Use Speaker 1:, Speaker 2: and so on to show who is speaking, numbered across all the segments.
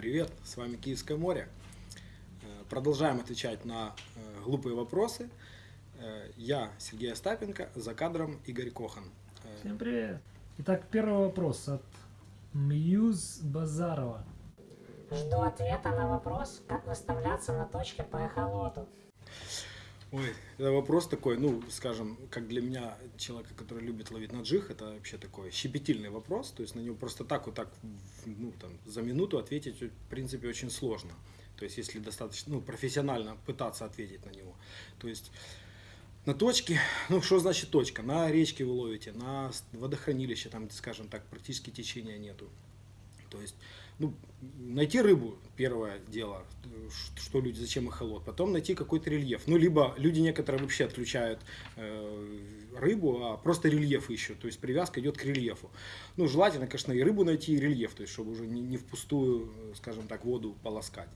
Speaker 1: Привет, с вами Киевское море. Э, Продолжаем отвечать на э, глупые вопросы. Э, Я Сергей Остапенко, за кадром Игорь Кохан.
Speaker 2: Всем привет. Итак, первый вопрос от Мьюз Базарова.
Speaker 3: Жду ответа на вопрос, как выставляться на точке по эхолоту.
Speaker 1: Ой, это вопрос такой, ну, скажем, как для меня, человека, который любит ловить на джиг, это вообще такой щепетильный вопрос, то есть на него просто так вот так, ну, там, за минуту ответить, в принципе, очень сложно. То есть, если достаточно, ну, профессионально пытаться ответить на него. То есть, на точке, ну, что значит точка? На речке вы ловите, на водохранилище, там, скажем так, практически течения нету. То есть, ну, найти рыбу, первое дело, э, что люди, зачем эхолот. Потом найти какой-то рельеф. Ну, либо люди некоторые вообще отключают э, рыбу, а просто рельеф ищут. То есть привязка идет к рельефу. Ну, желательно, конечно, и рыбу найти, и рельеф, то есть, чтобы уже не, не впустую, э, скажем так, воду полоскать.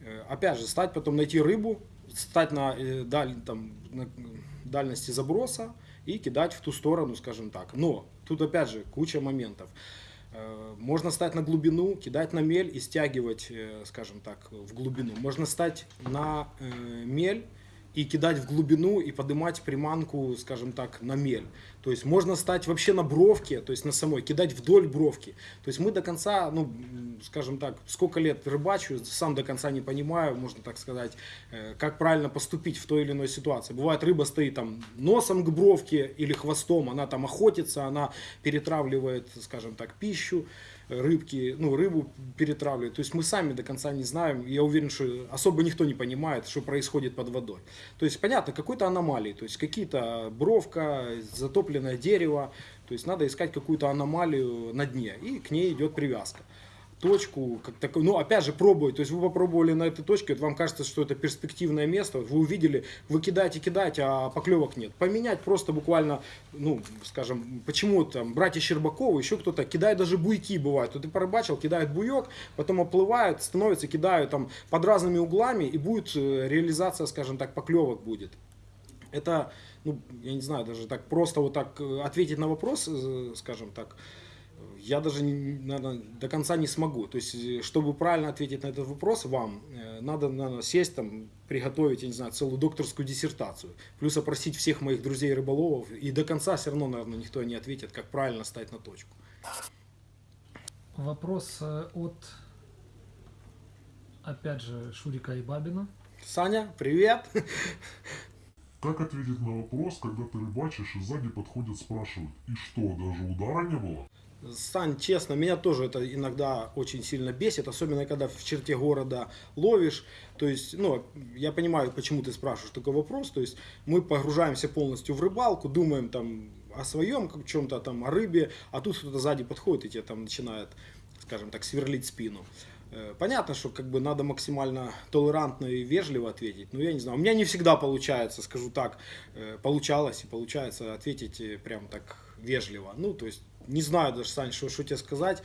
Speaker 1: Э, Опять же, стать потом найти рыбу, стать на, э, даль, там, на дальности заброса и кидать в ту сторону, скажем так. Но тут опять же куча моментов. Э, Можно стать на глубину, кидать на мель и стягивать, э, скажем так, в глубину. Можно стать на э, мель и кидать в глубину и поднимать приманку, скажем так, на мель. То есть можно стать вообще на бровке, то есть на самой, кидать вдоль бровки. То есть мы до конца, ну, скажем так, сколько лет рыбачу, сам до конца не понимаю, можно так сказать, э, как правильно поступить в той или иной ситуации. Бывает, рыба стоит там носом к бровке или хвостом, она там охотится, она перетравливает, скажем так, пищу рыбки, ну, рыбу перетравливает. То есть мы сами до конца не знаем. Я уверен, что особо никто не понимает, что происходит под водой. То есть, понятно, какой-то аномалии. То есть, какие-то бровка, затопленное дерево. То есть, надо искать какую-то аномалию на дне. И к ней идет привязка точку, как такой, ну, опять же, пробовать, то есть вы попробовали на этой точке, вот вам кажется, что это перспективное место, вы увидели, вы кидаете, кидаете, а поклевок нет. Поменять просто буквально, ну, скажем, почему там братья Щербаковы, еще кто-то, кидают даже буйки бывают, вот ты порыбачил, кидают буек, потом оплывают, становятся, кидают там под разными углами, и будет э, реализация, скажем так, поклевок будет. Это, ну, я не знаю, даже так просто вот так э, ответить на вопрос, э, скажем так, я даже, наверное, до конца не смогу. То есть, э, чтобы правильно ответить на этот вопрос вам, э, надо, наверное, сесть там, приготовить, я не знаю, целую докторскую диссертацию. Плюс опросить всех моих друзей рыболовов. И до конца все равно, наверное, никто не ответит, как правильно стать на точку.
Speaker 2: Вопрос э, от, опять же, Шурика и Бабина.
Speaker 1: Саня, привет!
Speaker 4: Как ответить на вопрос, когда ты рыбачишь и сзади подходят спрашивают, и что, даже удара не было?
Speaker 1: Сань, честно, меня тоже это иногда очень сильно бесит, особенно когда в черте города ловишь. То есть, ну, я понимаю, почему ты спрашиваешь такой вопрос. То есть, мы погружаемся полностью в рыбалку, думаем там о своем как чем-то там, о рыбе, а тут кто-то сзади подходит и тебе там начинает, скажем так, сверлить спину. Э, Понятно, что как бы надо максимально толерантно и вежливо ответить. Но я не знаю, у меня не всегда получается, скажу так, э, получалось и получается ответить э, прям так вежливо. Ну, то есть, не знаю даже, Сань, что, что тебе сказать.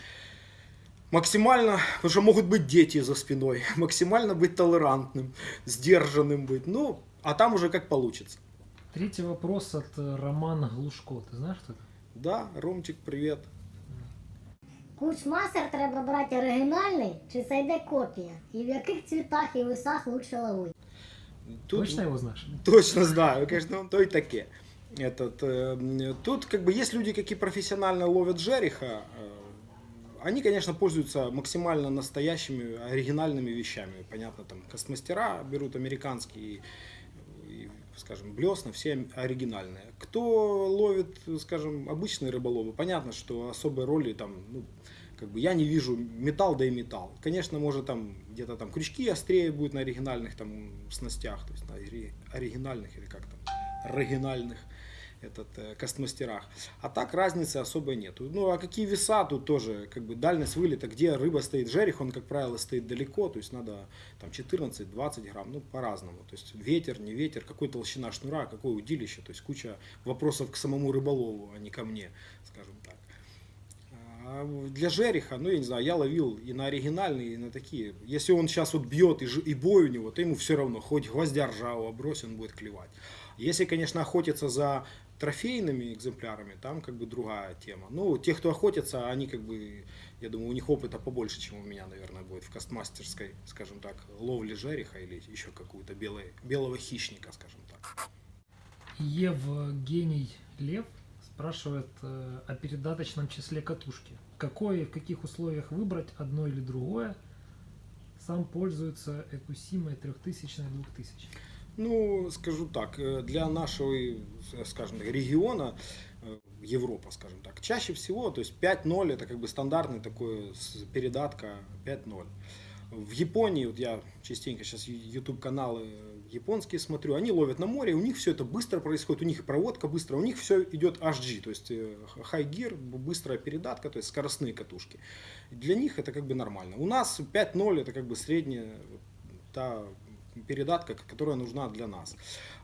Speaker 1: Максимально, потому что могут быть дети за спиной, максимально быть толерантным, сдержанным быть. Ну, а там уже как получится.
Speaker 2: Третий вопрос от Романа Глушко. Ты знаешь, кто это?
Speaker 1: Да, Ромчик, привет.
Speaker 3: Кучмастер треба брати оригінальний чи це йде копія? І в яких цвітах і висах лучше ловити?
Speaker 1: Тут
Speaker 2: Точно его знаешь?
Speaker 1: Точно знаю, конечно, он то и таке. Этот, э, тут как бы есть люди, какие профессионально ловят жереха. э, Они, конечно, пользуются максимально настоящими, оригинальными вещами. Понятно, там кастмастера берут американские, и, и, скажем, блесна, все оригинальные. Кто ловит, скажем, обычные рыболовы, понятно, что особой роли там, ну, как бы я не вижу металл, да и металл. Конечно, может там где-то там крючки острее будет на оригинальных там снастях, то есть на ори- оригинальных или как там, оригинальных этот, э, кастмастерах. А так разницы особой нету. Ну а какие веса тут тоже, как бы дальность вылета, где рыба стоит, жерех, он, как правило, стоит далеко, то есть надо там 14-20 грамм, ну по-разному. То есть ветер, не ветер, какой толщина шнура, какое удилище, то есть куча вопросов к самому рыболову, а не ко мне, скажем так. Для жереха, ну я не знаю, я ловил и на оригинальные, и на такие. Если он сейчас вот бьет и, ж- и бой у него, то ему все равно, хоть гвоздя ржавого брось, он будет клевать. Если, конечно, охотиться за трофейными экземплярами, там как бы другая тема. Ну, те, кто охотятся, они как бы, я думаю, у них опыта побольше, чем у меня, наверное, будет в кастмастерской, скажем так, ловли жереха или еще какую-то белого хищника, скажем так.
Speaker 2: Евгений Лев спрашивает э, о передаточном числе катушки. Какое и в каких условиях выбрать одно или другое? Сам пользуется Экусимой 3000 2000.
Speaker 1: Ну, скажу так, э, для нашего, э, скажем так, региона, Европа, скажем так, чаще всего, то есть 5.0 это как бы стандартный такой передатка 5.0. В Японии, вот я частенько сейчас YouTube каналы японские смотрю, они ловят на море, у них все это быстро происходит, у них проводка быстро, у них все идет HD, то есть э, high gear, быстрая передатка, то есть скоростные катушки. Для них это как бы нормально. У нас 5.0 это как бы средняя та передатка, которая нужна для нас.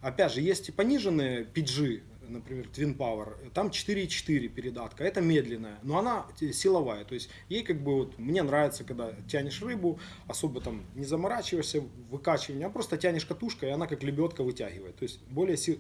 Speaker 1: Опять же, есть и пониженные PG, например, Twin Power, там 4.4 передатка, это медленная, но она те- силовая, то есть ей как бы вот, мне нравится, когда тянешь рыбу, особо там не заморачиваешься выкачиванием, а просто тянешь катушкой, и она как лебедка вытягивает, то есть более сил...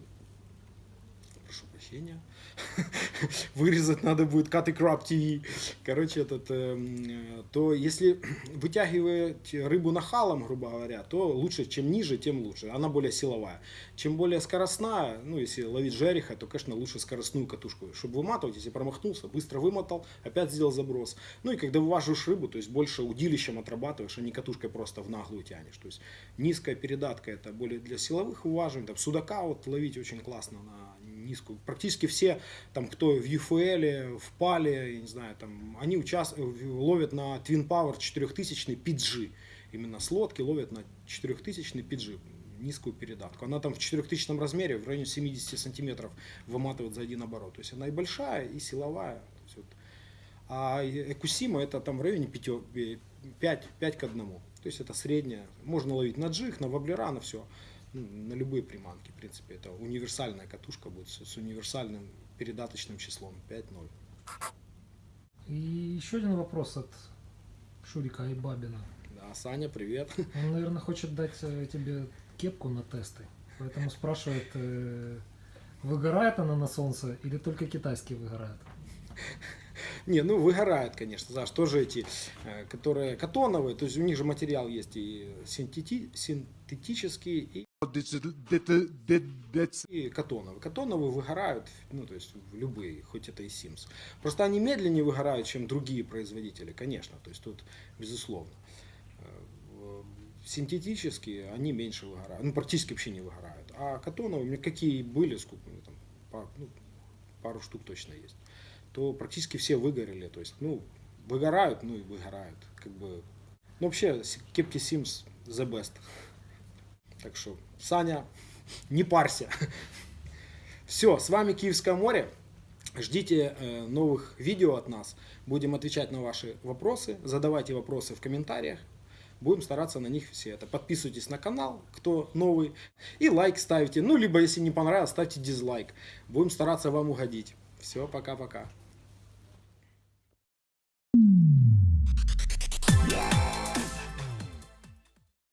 Speaker 1: Прошу прощения. Вырезать надо будет Cut и Crab TV. Короче, этот, эм, э, то если вытягивать рыбу нахалом, грубо говоря, то лучше, чем ниже, тем лучше. Она более силовая. Чем более скоростная, ну, если ловить жереха, то, конечно, лучше скоростную катушку, чтобы выматывать, если промахнулся, быстро вымотал, опять сделал заброс. Ну, и когда вываживаешь рыбу, то есть больше удилищем отрабатываешь, а не катушкой просто в наглую тянешь. То есть низкая передатка это более для силовых уважений. Там судака вот ловить очень классно на низкую. Практически все, там, кто в UFL, в Пале, я не знаю, там, они участвуют, ловят на Twin Power 4000 PG. Именно с лодки ловят на 4000 PG низкую передатку. Она там в 4000 размере, в районе 70 сантиметров выматывает за один оборот. То есть она и большая, и силовая. Вот. А Экусима это там в районе 5, 5, 5 к 1. То есть это средняя. Можно ловить на джиг, на воблера, на все. Ну, на любые приманки, в принципе. Это универсальная катушка будет с, с универсальным передаточным числом 5.0.
Speaker 2: И еще один вопрос от Шурика Айбабина.
Speaker 1: Да, Саня, привет.
Speaker 2: Он, наверное, хочет дать э, тебе кепку на тесты. Поэтому спрашивает, э, выгорает она на солнце или только китайские выгорают?
Speaker 1: Не, ну выгорает, конечно, знаешь, тоже эти, э, которые катоновые, то есть у них же материал есть и синтети- синтетический, и, и катоновые. Катоновые выгорают, ну то есть любые, хоть это и Sims. Просто они медленнее выгорают, чем другие производители, конечно, то есть тут безусловно. Э, Синтетические, они меньше выгорают, ну практически вообще не выгорают. А катоновые, у меня какие были, сколько, у там, пар- ну, пару штук точно есть то практически все выгорели. То есть, ну, выгорают, ну и выгорают. Как бы. Ну, вообще, кепки Sims the best. Так что, Саня, не парься. Все, с вами Киевское море. Ждите э, новых видео от нас. Будем отвечать на ваши вопросы. Задавайте вопросы в комментариях. Будем стараться на них все это. Подписывайтесь на канал, кто новый. И лайк ставьте. Ну, либо, если не понравилось, ставьте дизлайк. Будем стараться вам угодить. Все, пока-пока.